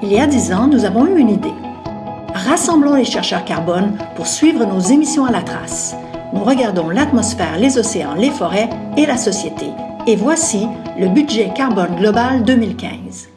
Il y a dix ans, nous avons eu une idée. Rassemblons les chercheurs carbone pour suivre nos émissions à la trace. Nous regardons l'atmosphère, les océans, les forêts et la société. Et voici le budget carbone global 2015.